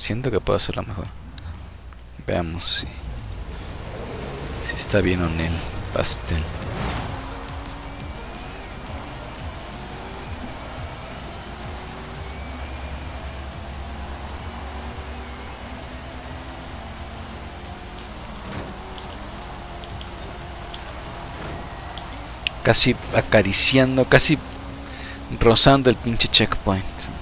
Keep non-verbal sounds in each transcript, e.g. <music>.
Siento que puedo hacerlo mejor. Veamos si, si está bien o no el pastel. Casi acariciando, casi rozando el pinche checkpoint.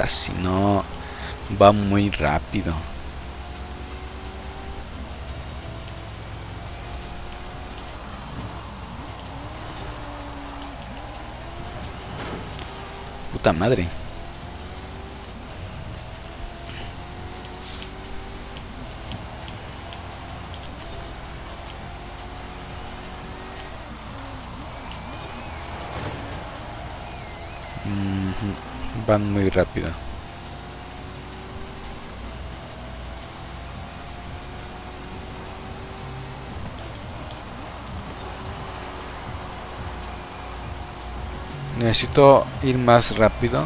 Casi no. Va muy rápido. Puta madre. Ujú, Van muy rápido. Necesito ir más rápido.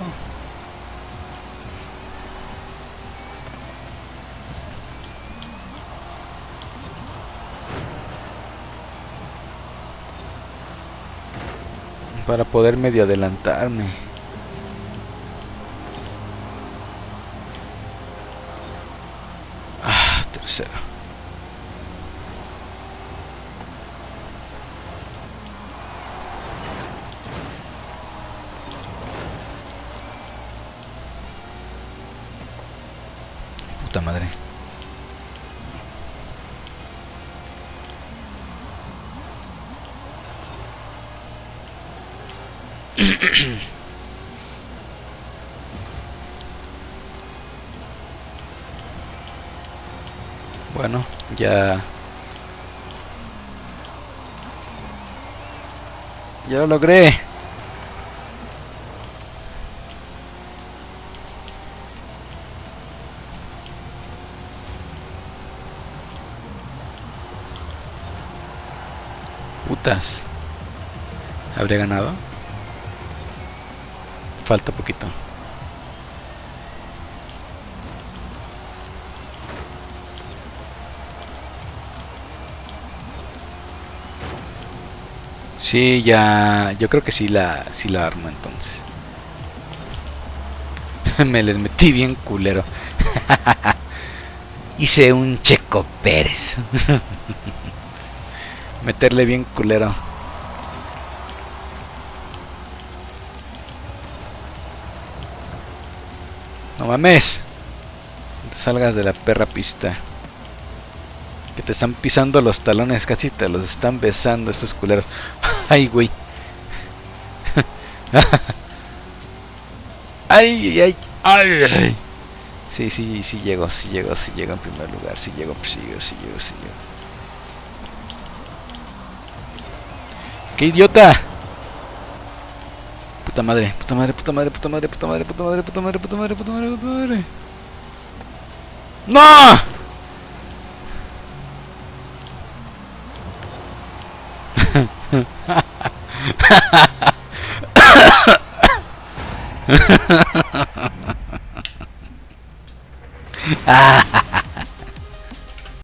Para poder medio adelantarme. tercera. Puta madre. <clears throat> Bueno, ya... Ya lo logré. Putas. ¿Habré ganado? Falta poquito. Sí, ya... Yo creo que sí la, sí la armo entonces. <laughs> Me les metí bien culero. <laughs> Hice un Checo Pérez. <laughs> Meterle bien culero. No mames. Salgas de la perra pista. Que te están pisando los talones, casi te los están besando estos culeros. Ay, güey. ay, ay, ay, ay. Sí, sí, sí llego, sí llego, sí llego en primer lugar, sí llego, sí llego, sí llego, sí llego. ¡Qué idiota! Puta madre, puta madre, puta madre, puta madre, puta madre, puta madre, puta madre, puta madre, puta madre, puta madre. ¡No! 아.